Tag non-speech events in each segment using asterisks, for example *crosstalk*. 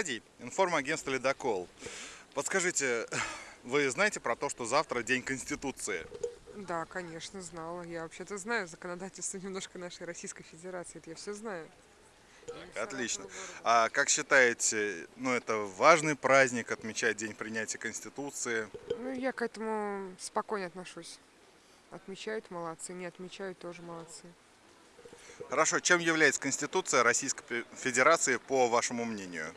Аркадий, информагентство «Ледокол». Подскажите, вы знаете про то, что завтра День Конституции? Да, конечно, знала. Я вообще-то знаю законодательство немножко нашей Российской Федерации. Это я все знаю. Отлично. А как считаете, ну это важный праздник, отмечать День принятия Конституции? Ну, я к этому спокойно отношусь. Отмечают молодцы, не отмечают тоже молодцы. Хорошо, чем является Конституция Российской Фе- Федерации, по вашему мнению?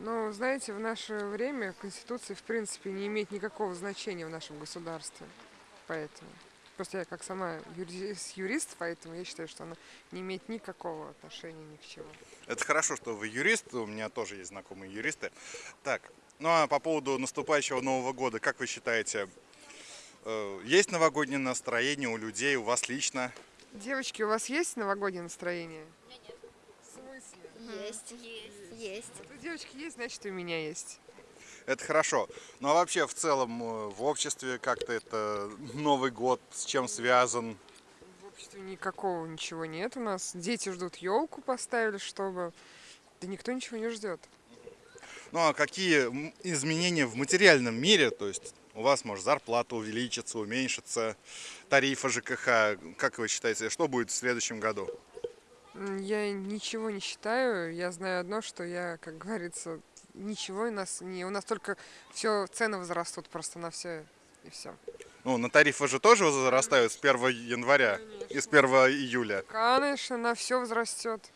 Но, знаете, в наше время Конституция, в принципе, не имеет никакого значения в нашем государстве. Поэтому. Просто я как сама юри- юрист, поэтому я считаю, что она не имеет никакого отношения ни к чему. Это хорошо, что вы юрист, у меня тоже есть знакомые юристы. Так, ну а по поводу наступающего Нового года, как вы считаете, э, есть новогоднее настроение у людей, у вас лично? Девочки, у вас есть новогоднее настроение? В смысле? Есть. Есть. Вот у девочки есть, значит, и у меня есть. Это хорошо. Ну а вообще в целом э, в обществе как-то это Новый год с чем связан? В обществе никакого ничего нет у нас. Дети ждут елку поставили, чтобы... Да никто ничего не ждет. Ну а какие изменения в материальном мире, то есть у вас может зарплата увеличится, уменьшится, тарифы ЖКХ, как вы считаете, что будет в следующем году? Я ничего не считаю. Я знаю одно, что я, как говорится, ничего у нас не... У нас только все цены возрастут просто на все и все. Ну, на тарифы же тоже возрастают с 1 января и с 1 июля. Конечно, на все возрастет.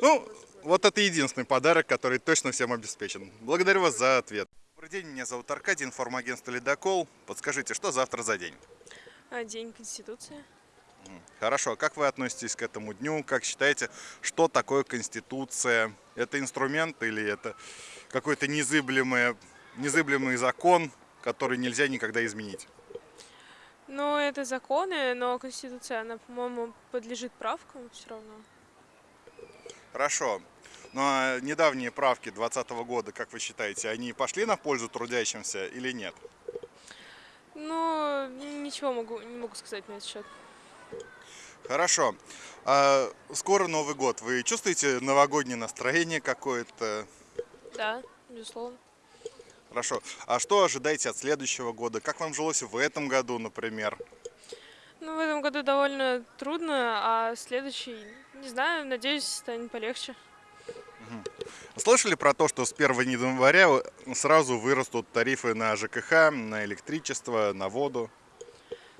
Ну, вот это единственный подарок, который точно всем обеспечен. Благодарю вас за ответ. Добрый день, меня зовут Аркадий, информагентство «Ледокол». Подскажите, что завтра за день? А, День Конституции. Хорошо, а как вы относитесь к этому дню? Как считаете, что такое Конституция? Это инструмент или это какой-то незыблемый, незыблемый закон, который нельзя никогда изменить? Ну, это законы, но Конституция, она, по-моему, подлежит правкам все равно. Хорошо. Ну а недавние правки 2020 года, как вы считаете, они пошли на пользу трудящимся или нет? Ну, ничего могу, не могу сказать на этот счет. Хорошо. А скоро Новый год. Вы чувствуете новогоднее настроение какое-то? Да, безусловно. Хорошо. А что ожидаете от следующего года? Как вам жилось в этом году, например? Ну, в этом году довольно трудно, а следующий, не знаю, надеюсь, станет полегче. Слышали про то, что с 1 января сразу вырастут тарифы на ЖКХ, на электричество, на воду?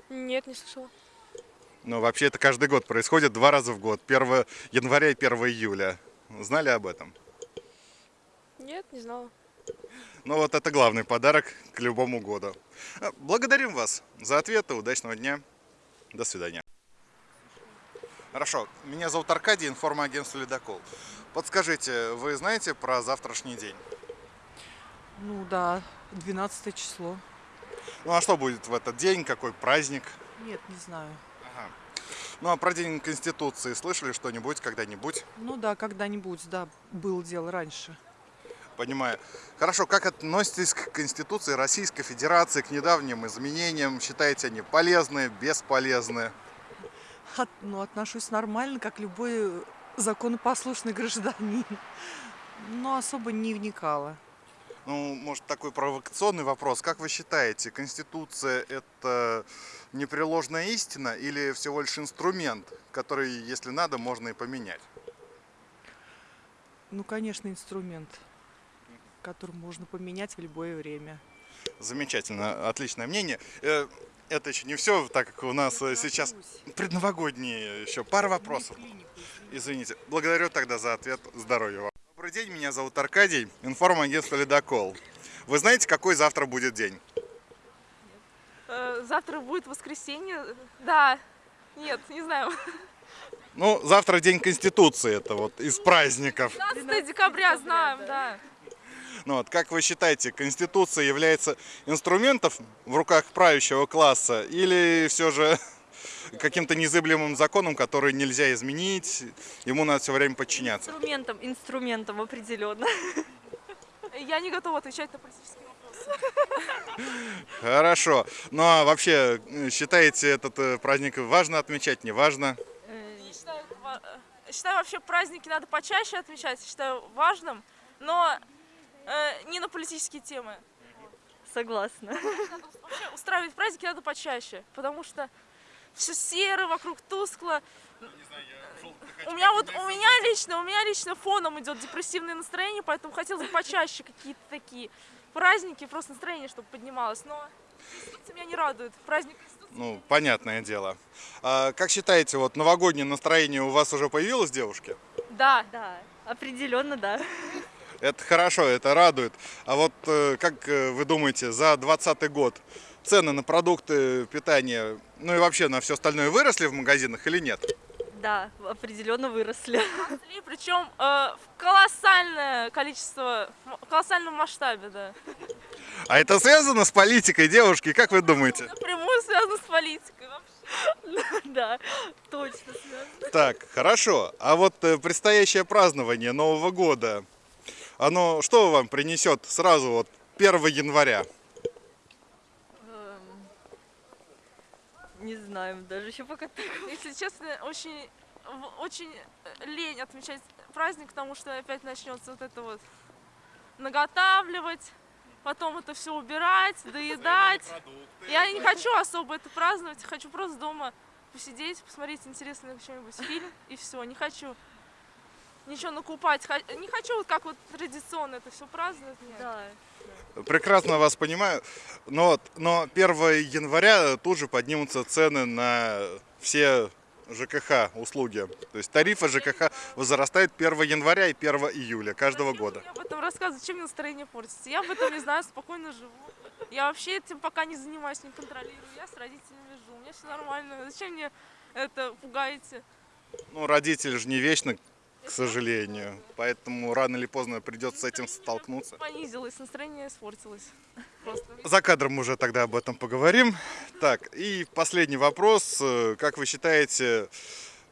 Нет, не слышала. Ну, вообще это каждый год происходит, два раза в год. 1 января и 1 июля. Знали об этом? Нет, не знала. Ну, вот это главный подарок к любому году. А, Благодарим вас за ответы. Удачного дня. До свидания. Хорошо. Меня зовут Аркадий, информагентство «Ледокол». Подскажите, вы знаете про завтрашний день? Ну да, 12 число. Ну, а что будет в этот день? Какой праздник? Нет, не знаю. Ага. Ну, а про День Конституции слышали что-нибудь когда-нибудь? Ну да, когда-нибудь, да, было дело раньше. Понимаю. Хорошо, как относитесь к Конституции Российской Федерации, к недавним изменениям? Считаете они полезные, бесполезные? От- ну, отношусь нормально, как любой законопослушный гражданин. Но особо не вникала. Ну, может, такой провокационный вопрос. Как вы считаете, Конституция – это непреложная истина или всего лишь инструмент, который, если надо, можно и поменять? Ну, конечно, инструмент, который можно поменять в любое время. Замечательно, отличное мнение. Э, Это еще не все, так как у нас э, сейчас предновогодние еще пара вопросов. Извините. Благодарю тогда за ответ. Здоровья вам. Добрый день, меня зовут Аркадий, информагентство «Ледокол». Вы знаете, какой завтра будет день? Э, Завтра будет воскресенье. Да. Нет, не знаю. Ну, завтра день Конституции, это вот из праздников. 15 декабря знаем, да. Ну вот, как вы считаете, Конституция является инструментом в руках правящего класса или все же каким-то незыблемым законом, который нельзя изменить, ему надо все время подчиняться? Инструментом, инструментом определенно. *laughs* Я не готова отвечать на политические вопросы. Хорошо. Ну а вообще, э, считаете этот э, праздник важно отмечать, не важно? Считаю э, считаю вообще праздники надо почаще отмечать, считаю важным, но э, не на политические темы. Согласна. Вообще устраивать праздники надо почаще, потому что все серо, вокруг тускло. У меня вот, у меня лично, у меня лично фоном идет депрессивное настроение, поэтому хотелось бы почаще какие-то такие праздники, просто настроение, чтобы поднималось. Но Конституция меня не радует. Праздник Ну, понятное дело. А как считаете, вот новогоднее настроение у вас уже появилось, девушки? Да, Да, определенно да. Это хорошо, это радует. А вот э, как э, вы думаете, за 2020 год цены на продукты питания, ну и вообще на все остальное выросли в магазинах или нет? Да, определенно выросли. и причем э, в колоссальное количество, в колоссальном масштабе, да. А это связано с политикой, девушки, как вы думаете? Напрямую связано с политикой вообще. Да, точно связано. Так, хорошо. А вот э, предстоящее празднование Нового года, оно что вам принесет сразу вот 1 января? Не знаем, даже еще пока так. Если честно, очень, очень э, лень отмечать праздник, потому что опять начнется вот это вот наготавливать, потом это все убирать, доедать. Я не хочу особо это праздновать, хочу просто дома посидеть, посмотреть интересный какой-нибудь фильм и все. Не хочу ничего накупать, не хочу вот как вот традиционно это все праздновать. нет. Да. Прекрасно вас понимаю. Но, вот- но 1 января тут же поднимутся цены на все ЖКХ услуги. То есть тарифы ЖКХ возрастают 1 января и 1 июля каждого Зачем года. мне об этом рассказывать? Зачем мне настроение портится? Я об этом не знаю, спокойно живу. Я вообще этим пока не занимаюсь, не контролирую. Я с родителями живу, у меня все нормально. Зачем мне это пугаете? Ну, родители же не вечно, к *laughs* сожалению. Поэтому рано или поздно придется с этим столкнуться. Понизилось, настроение испортилось. Просто. За кадром уже тогда об этом поговорим. Так, и последний вопрос. Э, Как вы считаете,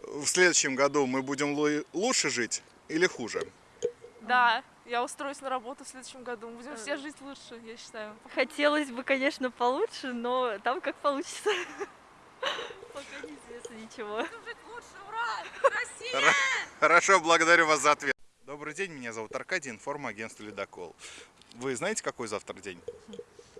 в следующем году мы будем лу- лучше жить или хуже? Да, я устроюсь на работу в следующем году. Мы будем все жить лучше, я считаю. Хотелось бы, конечно, получше, но там как получится. Пока неизвестно ничего. Ура! Хорошо, благодарю вас за ответ. Добрый день, меня зовут Аркадий, информагентство «Ледокол». Вы знаете, какой завтра день?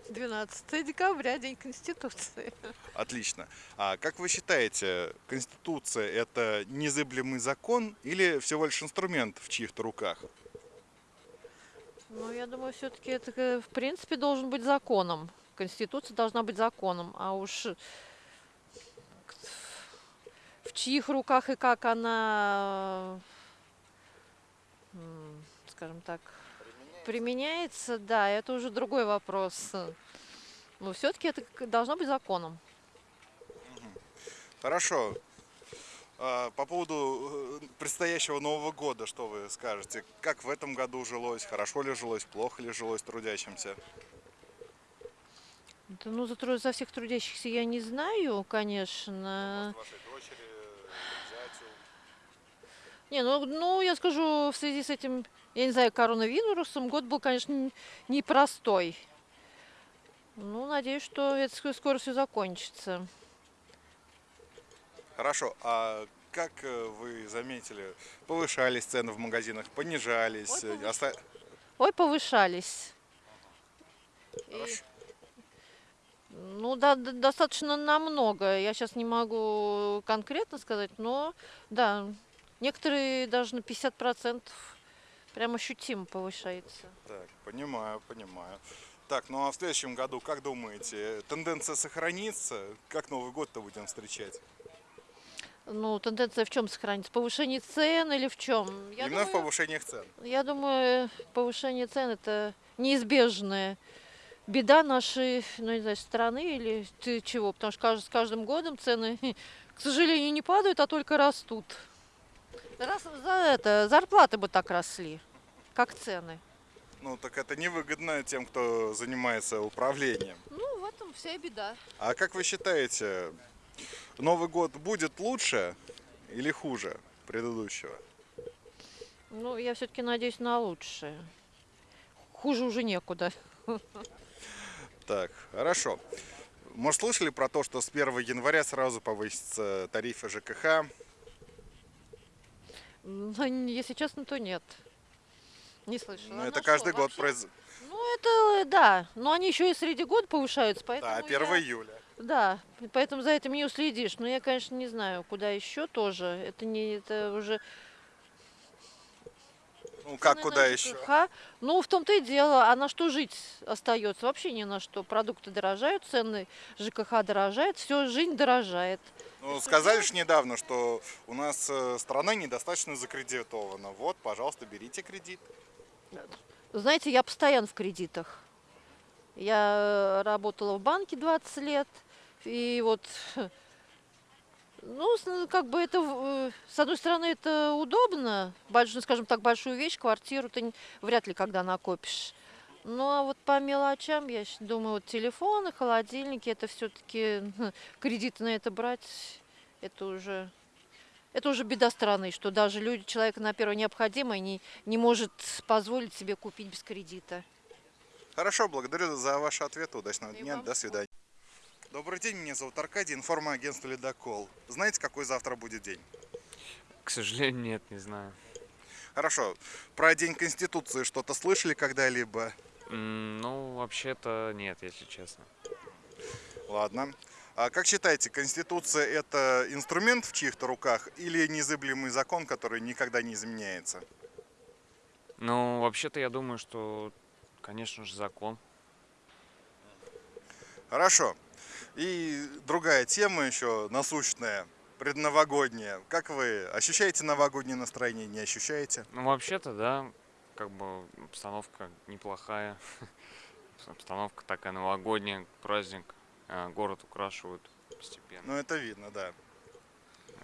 12 декабря, День Конституции. Отлично. А как вы считаете, Конституция – это незыблемый закон или всего лишь инструмент в чьих-то руках? Ну, я думаю, все-таки это, э, в принципе, должен быть законом. Конституция должна быть законом. А уж в чьих руках и как она, скажем так, применяется, да, это уже другой вопрос. Но все-таки это должно быть законом. Хорошо. А, По поводу э, предстоящего Нового года, что вы скажете? Как в этом году жилось? Хорошо ли жилось? Плохо ли жилось трудящимся? Да, ну, за, за всех трудящихся я не знаю, конечно. Вашей дочери, Не, ну, ну, я скажу, в связи с этим, я не знаю, коронавирусом, год был, конечно, непростой. Ну, надеюсь, что это ск- скоро все закончится. Хорошо. А как э, вы заметили, повышались цены в магазинах, понижались? э, оста- Ой, повышались. И- ну, да, достаточно намного. Я сейчас не могу конкретно сказать, но да, некоторые даже на 50% прям ощутимо повышается. Так, понимаю, понимаю. Так, ну а в следующем году, как думаете, тенденция сохранится? Как Новый год-то будем встречать? Ну, тенденция в чем сохранится? Повышение цен или в чем? Именно в повышениях цен. Я думаю, повышение цен это неизбежная беда нашей, ну не знаю, страны или ты чего, потому что с каждым годом цены, *laughs* к сожалению, не падают, а только растут. Раз за это зарплаты бы так росли, как цены. Ну так это невыгодно тем, кто занимается управлением. Ну, в этом вся и беда. А как вы считаете, Новый год будет лучше или хуже предыдущего? Ну, я все-таки надеюсь на лучшее. Хуже уже некуда. Так, хорошо. Может, слышали про то, что с 1 января сразу повысятся тарифы ЖКХ? Ну, если честно, то нет. Не слышала. Ну, А это на каждый что? год Вообще- произ... Ну, это да. Но они еще и среди года повышаются, поэтому. Да, 1 я- июля. Да, поэтому за этим не уследишь. Но я, конечно, не знаю, куда еще тоже. Это не это уже. Ну, как, куда еще? ЖКХ. Ну, в том-то и дело, а на что жить остается? Вообще ни на что. Продукты дорожают, цены ЖКХ дорожает, все, жизнь дорожает. Ну, сказали же недавно, что у нас э, страна недостаточно закредитована. Вот, пожалуйста, берите кредит. Знаете, я постоянно в кредитах. Я э, работала в банке 20 лет, и вот, *laughs* ну, с- как бы это, э, с одной стороны, это удобно, большую, скажем так, большую вещь, квартиру ты вряд ли когда накопишь. Ну, а вот по мелочам, я думаю, вот телефоны, холодильники, это все-таки кредиты на это брать, это уже... Это уже беда страны, что даже люди, человек на первое необходимое не, не может позволить себе купить без кредита. Хорошо, благодарю за ваши ответы. Удачного И дня. вам До свидания. Добрый день, меня зовут Аркадий, информагентство «Ледокол». Знаете, какой завтра будет день? К сожалению, нет, не знаю. Хорошо. Про День Конституции что-то слышали когда-либо? Ну, вообще-то нет, если честно. Ладно. А как считаете, Конституция это инструмент в чьих-то руках или незыблемый закон, который никогда не изменяется? Ну, вообще-то я думаю, что, конечно же, закон. Хорошо. И другая тема еще насущная, предновогодняя. Как вы ощущаете новогоднее настроение, не ощущаете? Ну, вообще-то, да, как бы обстановка неплохая. *laughs* Обстановка такая новогодняя, праздник. а, Город украшивают постепенно. Ну, это видно, да.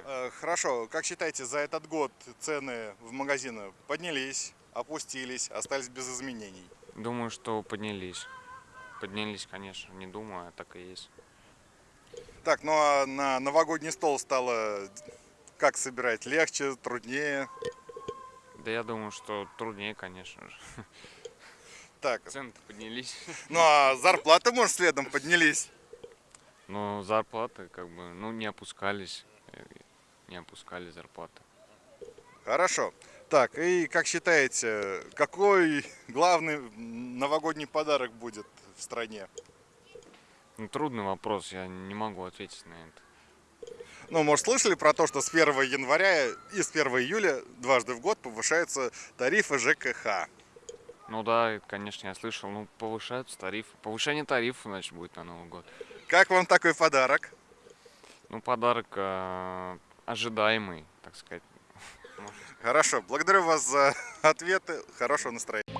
Э, Хорошо, как считаете, за этот год цены в магазинах поднялись, опустились, остались без изменений? Думаю, что поднялись. Поднялись, конечно, не думаю, а так и есть. Так, ну а на новогодний стол стало как собирать? Легче, труднее? Да я думаю, что труднее, конечно же. Так, Цены поднялись. ну а зарплаты, может, следом поднялись? Но зарплаты, как бы, ну, не опускались. Не опускали зарплаты. Хорошо. Так, и как считаете, какой главный новогодний подарок будет в стране? Ну, трудный вопрос, я не могу ответить на это. Ну, может, слышали про то, что с 1 января и с 1 июля дважды в год повышаются тарифы ЖКХ? Ну да, конечно, я слышал. Ну, повышаются тарифы. Повышение тарифов, значит, будет на Новый год. Как вам такой подарок? Ну, подарок э, ожидаемый, так сказать. Хорошо, благодарю вас за ответы. Хорошего настроения.